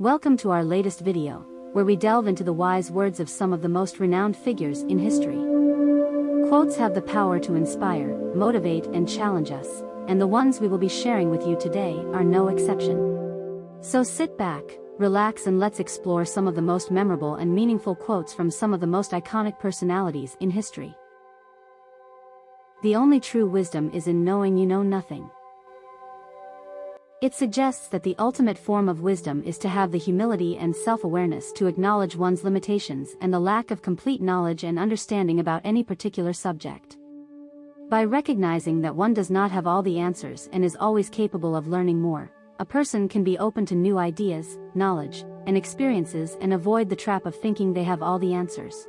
Welcome to our latest video, where we delve into the wise words of some of the most renowned figures in history. Quotes have the power to inspire, motivate, and challenge us, and the ones we will be sharing with you today are no exception. So sit back, relax, and let's explore some of the most memorable and meaningful quotes from some of the most iconic personalities in history. The only true wisdom is in knowing you know nothing. It suggests that the ultimate form of wisdom is to have the humility and self-awareness to acknowledge one's limitations and the lack of complete knowledge and understanding about any particular subject. By recognizing that one does not have all the answers and is always capable of learning more, a person can be open to new ideas, knowledge, and experiences and avoid the trap of thinking they have all the answers.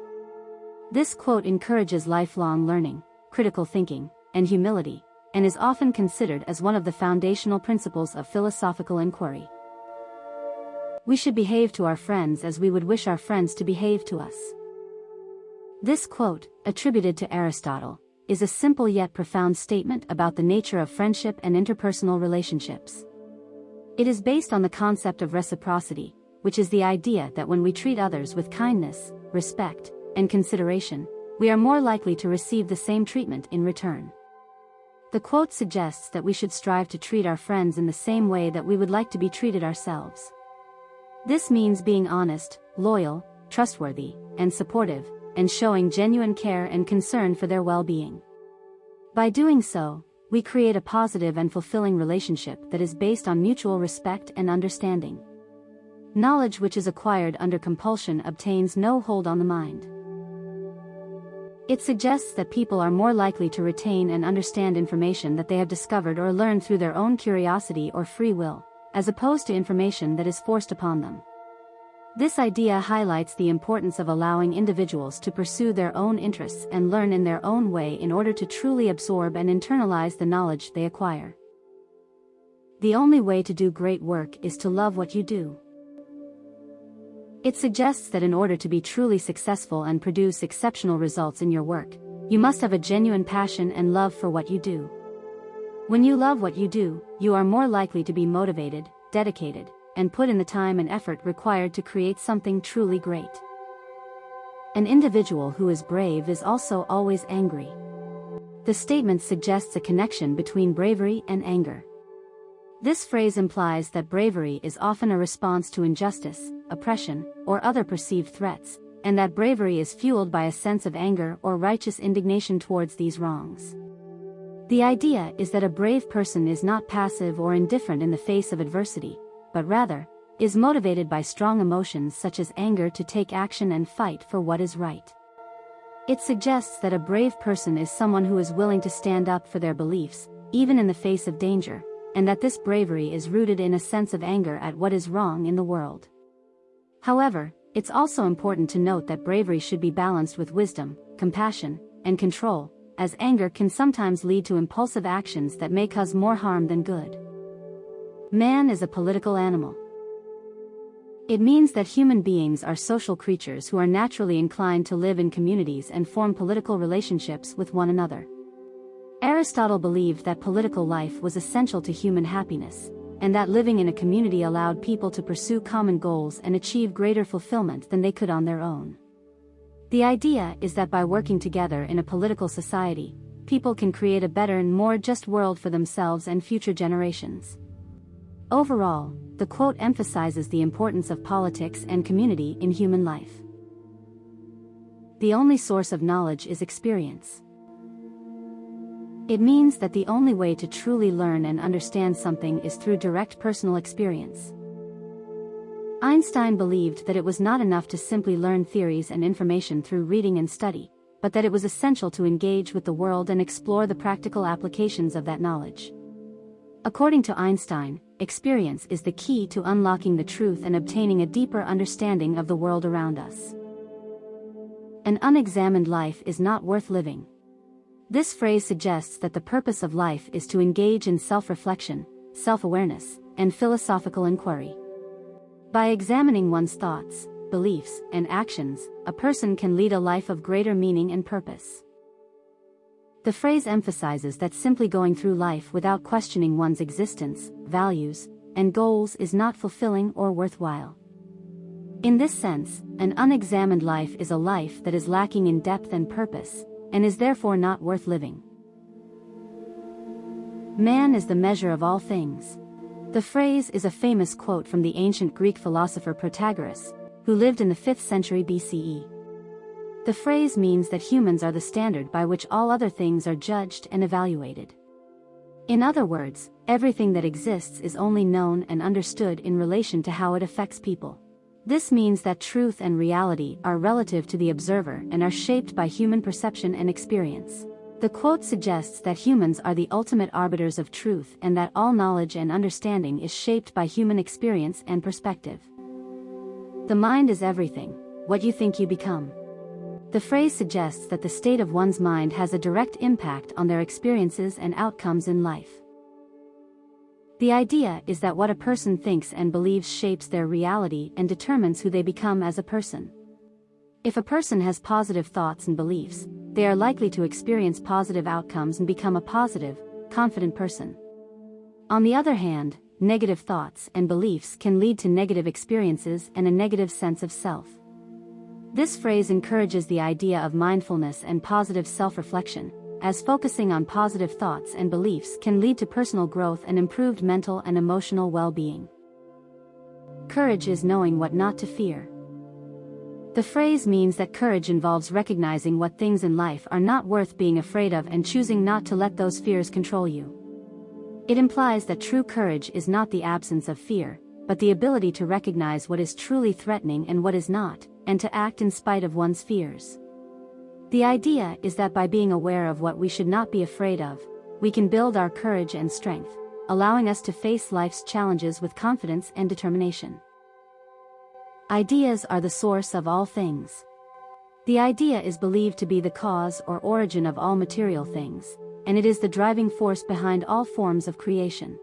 This quote encourages lifelong learning, critical thinking, and humility, and is often considered as one of the foundational principles of philosophical inquiry. We should behave to our friends as we would wish our friends to behave to us. This quote, attributed to Aristotle, is a simple yet profound statement about the nature of friendship and interpersonal relationships. It is based on the concept of reciprocity, which is the idea that when we treat others with kindness, respect, and consideration, we are more likely to receive the same treatment in return. The quote suggests that we should strive to treat our friends in the same way that we would like to be treated ourselves. This means being honest, loyal, trustworthy, and supportive, and showing genuine care and concern for their well-being. By doing so, we create a positive and fulfilling relationship that is based on mutual respect and understanding. Knowledge which is acquired under compulsion obtains no hold on the mind. It suggests that people are more likely to retain and understand information that they have discovered or learned through their own curiosity or free will, as opposed to information that is forced upon them. This idea highlights the importance of allowing individuals to pursue their own interests and learn in their own way in order to truly absorb and internalize the knowledge they acquire. The only way to do great work is to love what you do. It suggests that in order to be truly successful and produce exceptional results in your work, you must have a genuine passion and love for what you do. When you love what you do, you are more likely to be motivated, dedicated, and put in the time and effort required to create something truly great. An individual who is brave is also always angry. The statement suggests a connection between bravery and anger. This phrase implies that bravery is often a response to injustice, oppression, or other perceived threats, and that bravery is fueled by a sense of anger or righteous indignation towards these wrongs. The idea is that a brave person is not passive or indifferent in the face of adversity, but rather, is motivated by strong emotions such as anger to take action and fight for what is right. It suggests that a brave person is someone who is willing to stand up for their beliefs, even in the face of danger, and that this bravery is rooted in a sense of anger at what is wrong in the world. However, it's also important to note that bravery should be balanced with wisdom, compassion, and control, as anger can sometimes lead to impulsive actions that may cause more harm than good. Man is a political animal. It means that human beings are social creatures who are naturally inclined to live in communities and form political relationships with one another. Aristotle believed that political life was essential to human happiness, and that living in a community allowed people to pursue common goals and achieve greater fulfillment than they could on their own. The idea is that by working together in a political society, people can create a better and more just world for themselves and future generations. Overall, the quote emphasizes the importance of politics and community in human life. The only source of knowledge is experience. It means that the only way to truly learn and understand something is through direct personal experience. Einstein believed that it was not enough to simply learn theories and information through reading and study, but that it was essential to engage with the world and explore the practical applications of that knowledge. According to Einstein, experience is the key to unlocking the truth and obtaining a deeper understanding of the world around us. An unexamined life is not worth living. This phrase suggests that the purpose of life is to engage in self-reflection, self-awareness, and philosophical inquiry. By examining one's thoughts, beliefs, and actions, a person can lead a life of greater meaning and purpose. The phrase emphasizes that simply going through life without questioning one's existence, values, and goals is not fulfilling or worthwhile. In this sense, an unexamined life is a life that is lacking in depth and purpose, and is therefore not worth living. Man is the measure of all things. The phrase is a famous quote from the ancient Greek philosopher Protagoras, who lived in the 5th century BCE. The phrase means that humans are the standard by which all other things are judged and evaluated. In other words, everything that exists is only known and understood in relation to how it affects people. This means that truth and reality are relative to the observer and are shaped by human perception and experience. The quote suggests that humans are the ultimate arbiters of truth and that all knowledge and understanding is shaped by human experience and perspective. The mind is everything, what you think you become. The phrase suggests that the state of one's mind has a direct impact on their experiences and outcomes in life. The idea is that what a person thinks and believes shapes their reality and determines who they become as a person. If a person has positive thoughts and beliefs, they are likely to experience positive outcomes and become a positive, confident person. On the other hand, negative thoughts and beliefs can lead to negative experiences and a negative sense of self. This phrase encourages the idea of mindfulness and positive self-reflection, as focusing on positive thoughts and beliefs can lead to personal growth and improved mental and emotional well-being. Courage is knowing what not to fear. The phrase means that courage involves recognizing what things in life are not worth being afraid of and choosing not to let those fears control you. It implies that true courage is not the absence of fear, but the ability to recognize what is truly threatening and what is not, and to act in spite of one's fears. The idea is that by being aware of what we should not be afraid of, we can build our courage and strength, allowing us to face life's challenges with confidence and determination. Ideas are the source of all things. The idea is believed to be the cause or origin of all material things, and it is the driving force behind all forms of creation.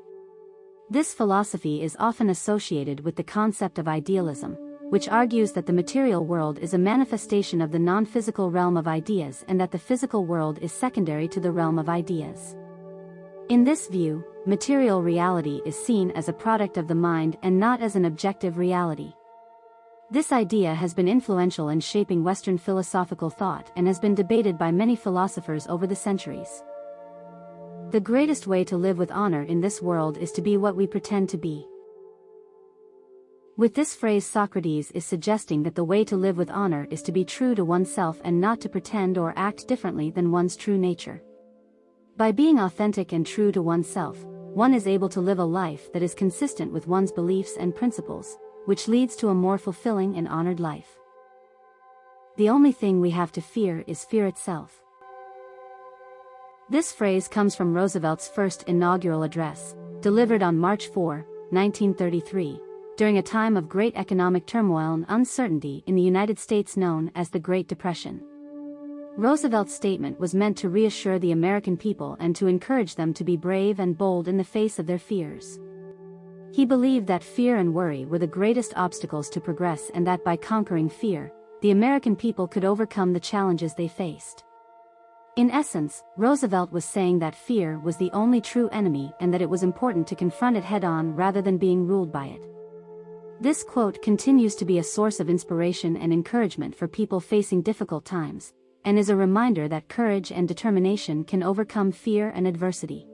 This philosophy is often associated with the concept of idealism, which argues that the material world is a manifestation of the non-physical realm of ideas and that the physical world is secondary to the realm of ideas. In this view, material reality is seen as a product of the mind and not as an objective reality. This idea has been influential in shaping Western philosophical thought and has been debated by many philosophers over the centuries. The greatest way to live with honor in this world is to be what we pretend to be. With this phrase Socrates is suggesting that the way to live with honor is to be true to oneself and not to pretend or act differently than one's true nature. By being authentic and true to oneself, one is able to live a life that is consistent with one's beliefs and principles, which leads to a more fulfilling and honored life. The only thing we have to fear is fear itself. This phrase comes from Roosevelt's first inaugural address, delivered on March 4, 1933, during a time of great economic turmoil and uncertainty in the United States known as the Great Depression. Roosevelt's statement was meant to reassure the American people and to encourage them to be brave and bold in the face of their fears. He believed that fear and worry were the greatest obstacles to progress and that by conquering fear, the American people could overcome the challenges they faced. In essence, Roosevelt was saying that fear was the only true enemy and that it was important to confront it head-on rather than being ruled by it. This quote continues to be a source of inspiration and encouragement for people facing difficult times, and is a reminder that courage and determination can overcome fear and adversity.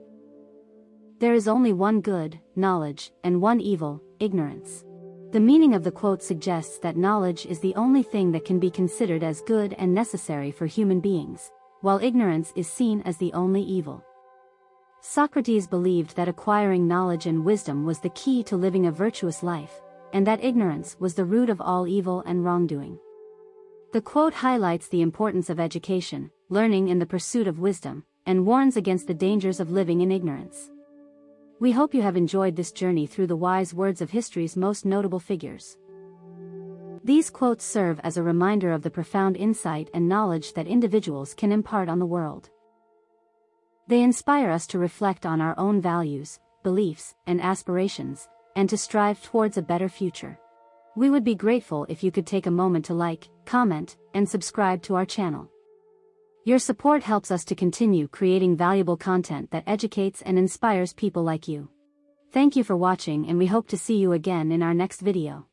There is only one good, knowledge, and one evil, ignorance. The meaning of the quote suggests that knowledge is the only thing that can be considered as good and necessary for human beings, while ignorance is seen as the only evil. Socrates believed that acquiring knowledge and wisdom was the key to living a virtuous life, and that ignorance was the root of all evil and wrongdoing. The quote highlights the importance of education, learning in the pursuit of wisdom, and warns against the dangers of living in ignorance. We hope you have enjoyed this journey through the wise words of history's most notable figures. These quotes serve as a reminder of the profound insight and knowledge that individuals can impart on the world. They inspire us to reflect on our own values, beliefs, and aspirations, and to strive towards a better future. We would be grateful if you could take a moment to like, comment, and subscribe to our channel. Your support helps us to continue creating valuable content that educates and inspires people like you. Thank you for watching and we hope to see you again in our next video.